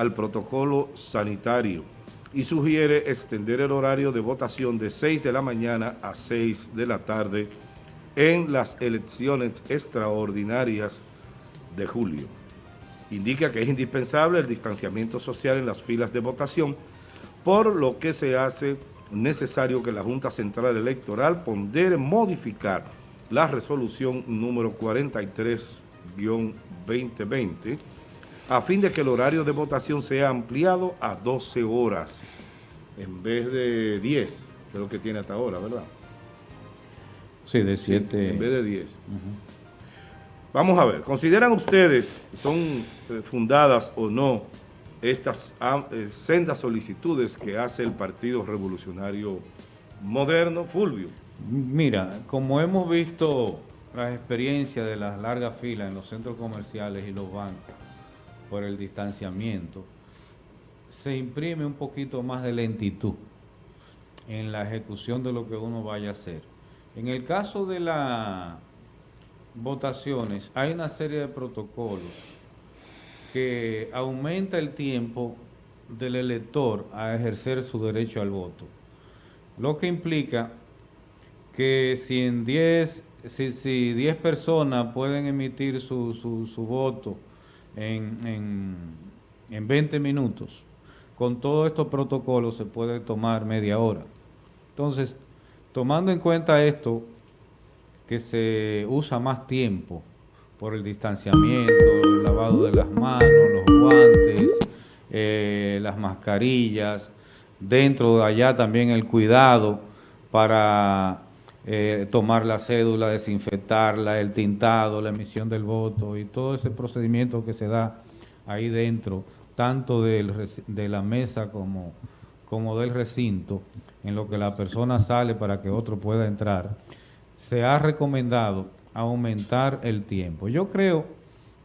al protocolo sanitario y sugiere extender el horario de votación de 6 de la mañana a 6 de la tarde en las elecciones extraordinarias de julio. Indica que es indispensable el distanciamiento social en las filas de votación, por lo que se hace necesario que la Junta Central Electoral pondere modificar la resolución número 43-2020 a fin de que el horario de votación sea ampliado a 12 horas en vez de 10, que es lo que tiene hasta ahora, ¿verdad? Sí, de 7. en vez de 10. Vamos a ver, ¿consideran ustedes, son eh, fundadas o no, estas ah, eh, sendas solicitudes que hace el Partido Revolucionario Moderno, Fulvio? Mira, como hemos visto las experiencias de las largas filas en los centros comerciales y los bancos por el distanciamiento, se imprime un poquito más de lentitud en la ejecución de lo que uno vaya a hacer. En el caso de las votaciones, hay una serie de protocolos que aumenta el tiempo del elector a ejercer su derecho al voto, lo que implica que si en 10 si, si 10 personas pueden emitir su, su, su voto en, en, en 20 minutos, con todos estos protocolos se puede tomar media hora. Entonces, tomando en cuenta esto, que se usa más tiempo por el distanciamiento, el lavado de las manos, los guantes, eh, las mascarillas, dentro de allá también el cuidado para eh, tomar la cédula, desinfectarla, el tintado, la emisión del voto y todo ese procedimiento que se da ahí dentro, tanto de la mesa como del recinto, en lo que la persona sale para que otro pueda entrar, se ha recomendado aumentar el tiempo. Yo creo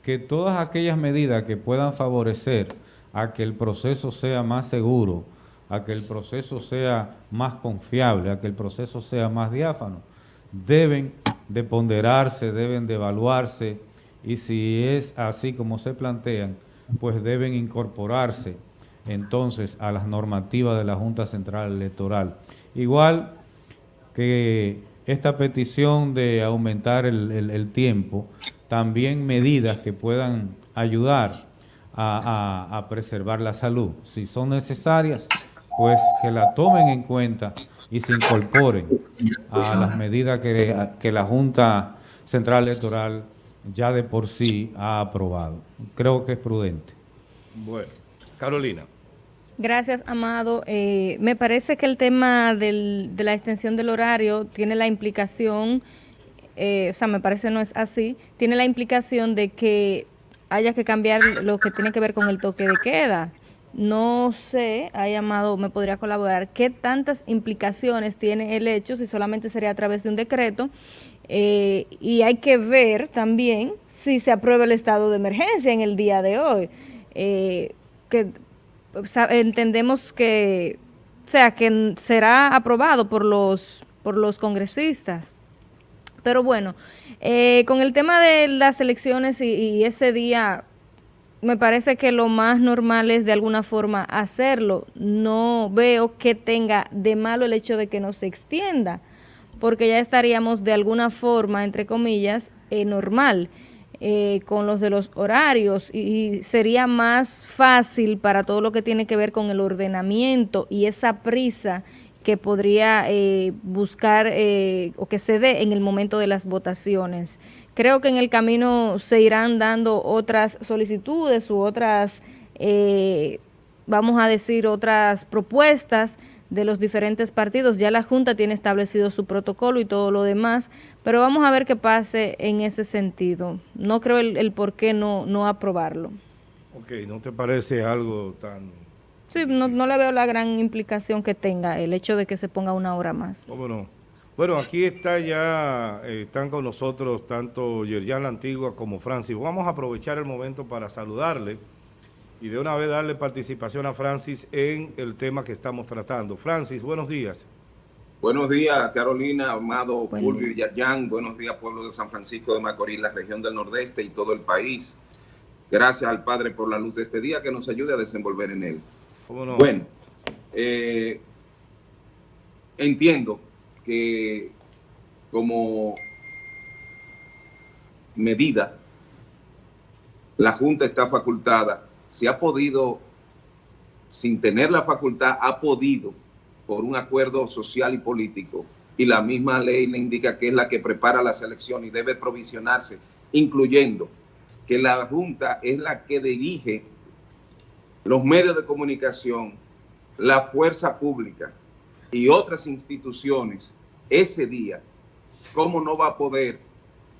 que todas aquellas medidas que puedan favorecer a que el proceso sea más seguro, a que el proceso sea más confiable, a que el proceso sea más diáfano, deben de ponderarse, deben de evaluarse y si es así como se plantean, pues deben incorporarse entonces a las normativas de la Junta Central Electoral. Igual que esta petición de aumentar el, tiempo, también medidas que puedan ayudar a preservar la salud. Si son necesarias, pues que la tomen en cuenta y se incorporen a las medidas que, que la Junta Central Electoral ya de por sí ha aprobado. Creo que es prudente. Bueno, Carolina. Gracias, Amado. Eh, me parece que el tema del, de la extensión del horario tiene la implicación, eh, o sea, me parece no es así, tiene la implicación de que haya que cambiar lo que tiene que ver con el toque de queda. No sé, ha llamado, me podría colaborar, qué tantas implicaciones tiene el hecho, si solamente sería a través de un decreto, eh, y hay que ver también si se aprueba el estado de emergencia en el día de hoy. Eh, que entendemos que, o sea, que será aprobado por los, por los congresistas. Pero bueno, eh, con el tema de las elecciones y ese día me parece que lo más normal es de alguna forma hacerlo. No veo que tenga de malo el hecho de que no se extienda, porque ya estaríamos de alguna forma, entre comillas, eh, normal eh, con los de los horarios y sería más fácil para todo lo que tiene que ver con el ordenamiento y esa prisa que podría eh, buscar o que se dé en el momento de las votaciones. Creo que en el camino se irán dando otras solicitudes u otras, eh, vamos a decir, otras propuestas de los diferentes partidos. Ya la Junta tiene establecido su protocolo y todo lo demás, pero vamos a ver qué pase en ese sentido. No creo el, por qué no, no aprobarlo. Ok, ¿no te parece algo tan...? Sí, no, no le veo la gran implicación que tenga el hecho de que se ponga una hora más. ¿Cómo no? Bueno, aquí está ya, eh, están con nosotros tanto Yerjan La Antigua como Francis. Vamos a aprovechar el momento para saludarle y de una vez darle participación a Francis en el tema que estamos tratando. Francis, buenos días. Buenos días, Carolina, Amado, Fulvio y Yerjan. Buenos días, pueblo de San Francisco de Macorís, la región del Nordeste y todo el país. Gracias al Padre por la luz de este día que nos ayude a desenvolver en él. Bueno, eh, entiendo que como medida, la Junta está facultada, se ha podido, sin tener la facultad, ha podido, por un acuerdo social y político, y la misma ley le indica que es la que prepara la selección y debe provisionarse, incluyendo que la Junta es la que dirige los medios de comunicación, la fuerza pública y otras instituciones ese día, ¿cómo no va a poder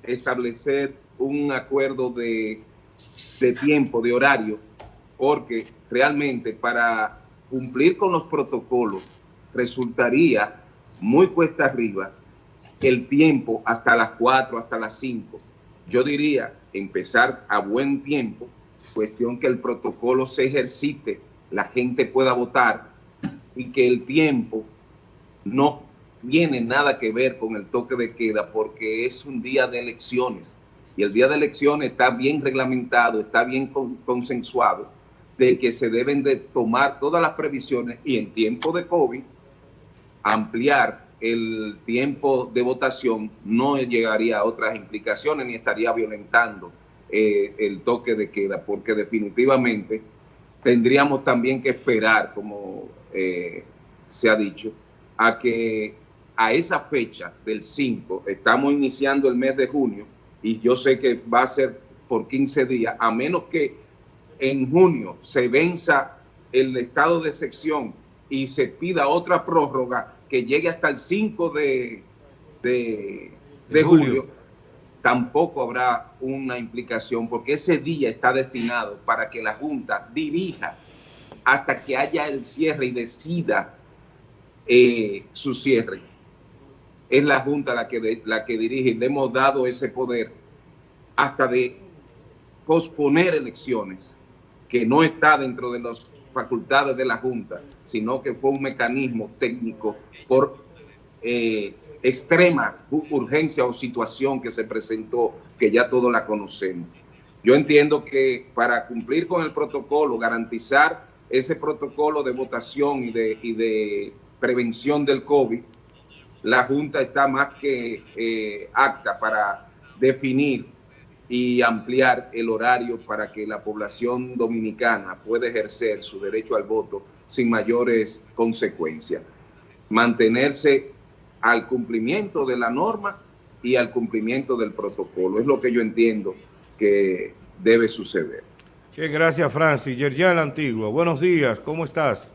establecer un acuerdo de, de tiempo, de horario? Porque realmente para cumplir con los protocolos resultaría muy cuesta arriba el tiempo hasta las 4, hasta las 5. Yo diría empezar a buen tiempo, cuestión que el protocolo se ejercite, la gente pueda votar y que el tiempo no tiene nada que ver con el toque de queda porque es un día de elecciones. Y el día de elecciones está bien reglamentado, está bien consensuado de que se deben de tomar todas las previsiones y en tiempo de COVID ampliar el tiempo de votación no llegaría a otras implicaciones ni estaría violentando eh, el toque de queda, porque definitivamente tendríamos también que esperar, como eh, se ha dicho, a que a esa fecha del 5, estamos iniciando el mes de junio, y yo sé que va a ser por 15 días, a menos que en junio se venza el estado de sección y se pida otra prórroga que llegue hasta el 5 de, de, julio, tampoco habrá una implicación porque ese día está destinado para que la Junta dirija hasta que haya el cierre y decida eh, su cierre. Es la Junta la que, la que dirige le hemos dado ese poder hasta de posponer elecciones que no está dentro de las facultades de la Junta, sino que fue un mecanismo técnico por eh, extrema urgencia o situación que se presentó, que ya todos la conocemos. Yo entiendo que para cumplir con el protocolo, garantizar ese protocolo de votación y de, de prevención del COVID, la Junta está más que eh, apta para definir y ampliar el horario para que la población dominicana pueda ejercer su derecho al voto sin mayores consecuencias mantenerse al cumplimiento de la norma y al cumplimiento del protocolo. Es lo que yo entiendo que debe suceder. Bien, gracias Francis. Yerjan Antigua, buenos días, ¿cómo estás?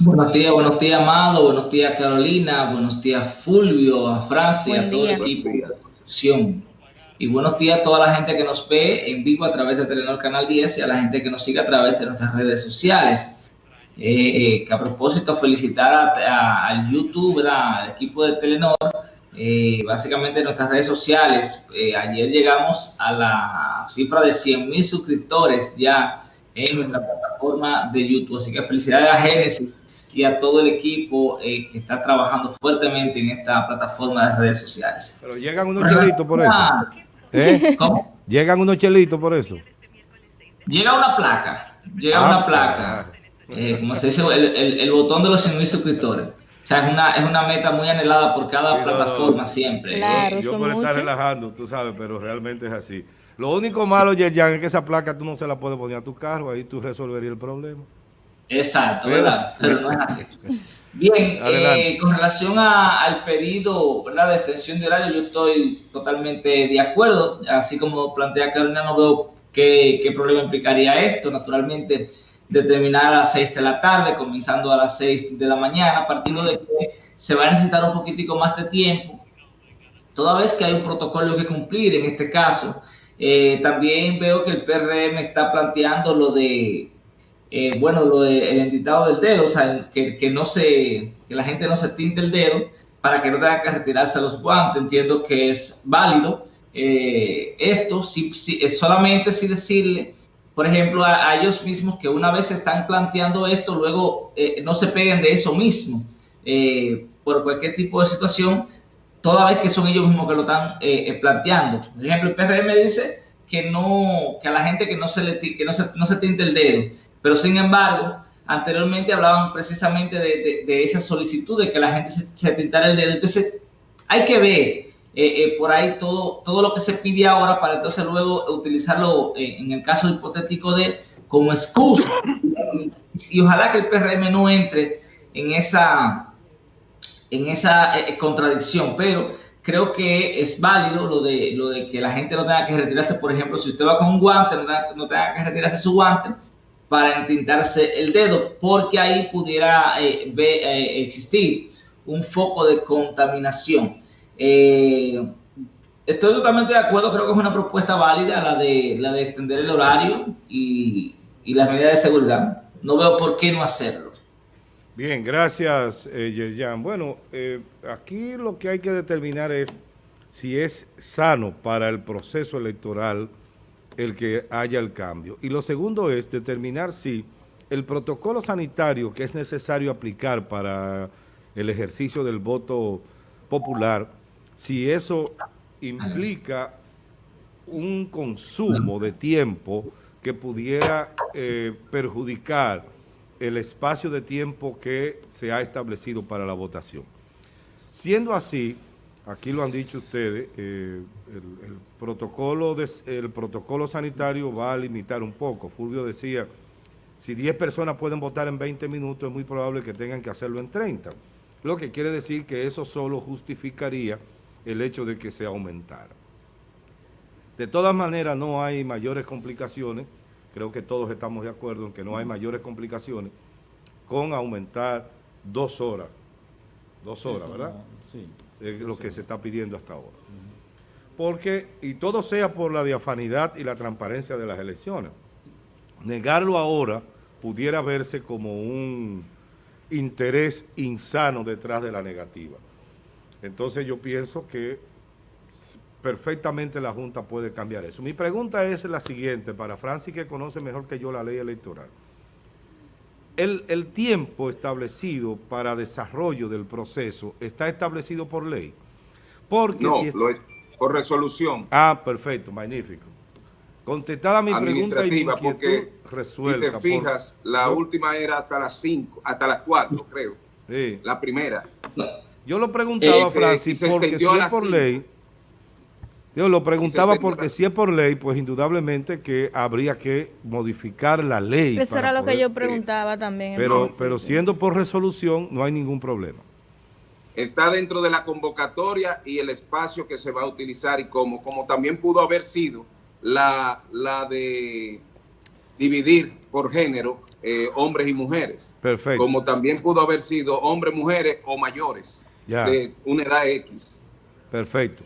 Buenos días, buenos días Amado, buenos días Carolina, buenos días Fulvio, a Francis, a todo el equipo de producción. Y buenos días a toda la gente que nos ve en vivo a través de Telenor Canal 10 y a la gente que nos sigue a través de nuestras redes sociales. Eh, que a propósito felicitar al YouTube, al equipo de Telenor, eh, básicamente en nuestras redes sociales. Eh, ayer llegamos a la cifra de 100 mil suscriptores ya en nuestra plataforma de YouTube. Así que felicidades a Genesis y a todo el equipo que está trabajando fuertemente en esta plataforma de redes sociales. Pero llegan unos chelitos por eso. ¿Cómo? Llegan unos chelitos por eso. Llega una placa, llega una ah, placa. Eh, como se dice, el, el, botón de los 100 mil suscriptores. O sea, es una, es una meta muy anhelada por cada plataforma siempre. Claro, yo por estar relajando, tú sabes, pero realmente es así. Lo único malo, Yerjan, es que esa placa tú no se la puedes poner a tu carro, ahí tú resolverías el problema. Exacto, ¿verdad? Pero no es así. Bien, eh, con relación a, al pedido ¿verdad? de extensión de horario, yo estoy totalmente de acuerdo. Así como plantea Carolina, no veo qué, qué problema implicaría esto. Naturalmente, determinar a las 6 de la tarde, comenzando a las 6 de la mañana, partir de que se va a necesitar un poquitico más de tiempo, toda vez que hay un protocolo que cumplir en este caso. Eh, también veo que el PRM está planteando lo de, eh, bueno, lo del de entitado del dedo, o sea, que, que, no se, que la gente no se tinte el dedo para que no tenga que retirarse los guantes. Entiendo que es válido. Eh, esto, si, si, solamente si decirle por ejemplo, a, ellos mismos que una vez están planteando esto, luego eh, no se peguen de eso mismo eh, por cualquier tipo de situación, toda vez que son ellos mismos que lo están eh, planteando. Por ejemplo, el PRM dice que no, que a la gente que no se le que no se, no se tinte el dedo. Pero sin embargo, anteriormente hablaban precisamente de, de, esa solicitud de que la gente se, se, el dedo. Entonces, hay que ver eh, eh, por ahí todo, todo lo que se pide ahora para entonces luego utilizarlo eh, en el caso hipotético de como excusa. Y ojalá que el PRM no entre en esa, en esa contradicción, pero creo que es válido lo de, lo de que la gente no tenga que retirarse, por ejemplo, si usted va con un guante, no tenga, que retirarse su guante para entintarse el dedo, porque ahí pudiera existir un foco de contaminación. Eh, estoy totalmente de acuerdo, creo que es una propuesta válida la de, la de extender el horario y, y las medidas de seguridad. No veo por qué no hacerlo. Bien, gracias, eh, Yerjan. Bueno, eh, aquí lo que hay que determinar es si es sano para el proceso electoral el que haya el cambio. Y lo segundo es determinar si el protocolo sanitario que es necesario aplicar para el ejercicio del voto popular, si eso implica un consumo de tiempo que pudiera eh, perjudicar el espacio de tiempo que se ha establecido para la votación. Siendo así, aquí lo han dicho ustedes, eh, el, protocolo el protocolo sanitario va a limitar un poco. Fulvio decía, si 10 personas pueden votar en 20 minutos, es muy probable que tengan que hacerlo en 30. Lo que quiere decir que eso solo justificaría el hecho de que se aumentara. De todas maneras, no hay mayores complicaciones creo que todos estamos de acuerdo en que no hay mayores complicaciones con aumentar dos horas, dos horas, ¿verdad? Sí. Es lo que se está pidiendo hasta ahora. Porque, y todo sea por la diafanidad y la transparencia de las elecciones. Negarlo ahora pudiera verse como un interés insano detrás de la negativa. Entonces yo pienso que perfectamente la Junta puede cambiar eso. Mi pregunta es la siguiente, para Francis que conoce mejor que yo la ley electoral. El, tiempo establecido para desarrollo del proceso está establecido por ley. Porque no, por resolución. Ah, perfecto, magnífico. Contestada mi pregunta y mi porque resuelta. Si te fijas, la última era hasta las 5, hasta las 4, creo. Sí. La primera. Yo lo preguntaba, eh, Francis, porque si es por ley yo lo preguntaba porque si es por ley, pues indudablemente que habría que modificar la ley. Eso era lo que yo preguntaba también. Pero, pero siendo por resolución, no hay ningún problema. Está dentro de la convocatoria y el espacio que se va a utilizar y cómo, como también pudo haber sido la, la de dividir por género eh, hombres y mujeres. Perfecto. Como también pudo haber sido hombres, mujeres o mayores de una edad X. Perfecto.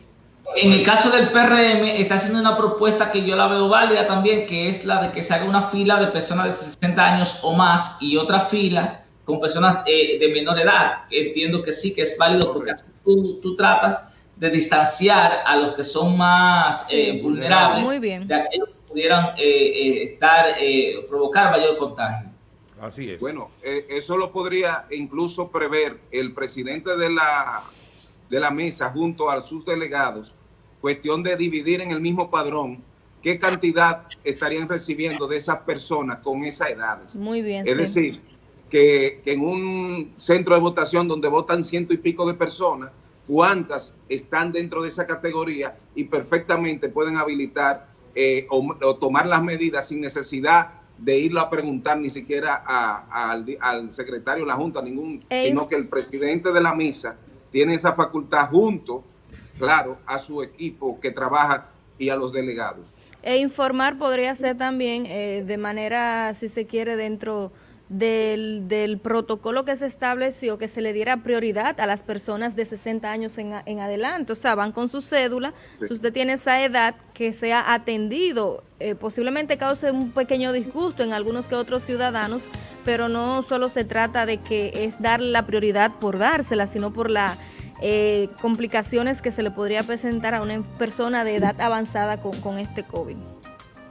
En el caso del PRM, está haciendo una propuesta que yo la veo válida también, que es la de que se haga una fila de personas de 60 años o más y otra fila con personas eh, de menor edad. Entiendo que sí que es válido porque tú, tú tratas de distanciar a los que son más eh, vulnerables muy bien. de aquellos que pudieran eh, estar, provocar mayor contagio. Así es. Bueno, eso lo podría incluso prever el presidente de la, de la mesa junto a sus delegados cuestión de dividir en el mismo padrón qué cantidad estarían recibiendo de esas personas con esas edades. Muy bien. Es decir, que, en un centro de votación donde votan ciento y pico de personas, cuántas están dentro de esa categoría y perfectamente pueden habilitar eh, o, tomar las medidas sin necesidad de irlo a preguntar ni siquiera al, secretario de la Junta, ningún, sino que el presidente de la misa tiene esa facultad junto claro, a su equipo que trabaja y a los delegados. E informar podría ser también eh, de manera, si se quiere, dentro del, del, protocolo que se estableció, que se le diera prioridad a las personas de 60 años en, en adelante. O sea, van con su cédula, si usted tiene esa edad, que sea atendido. Eh, posiblemente cause un pequeño disgusto en algunos que otros ciudadanos, pero no solo se trata de que es darle la prioridad por dársela, sino por la eh, complicaciones que se le podría presentar a una persona de edad avanzada con, con este COVID.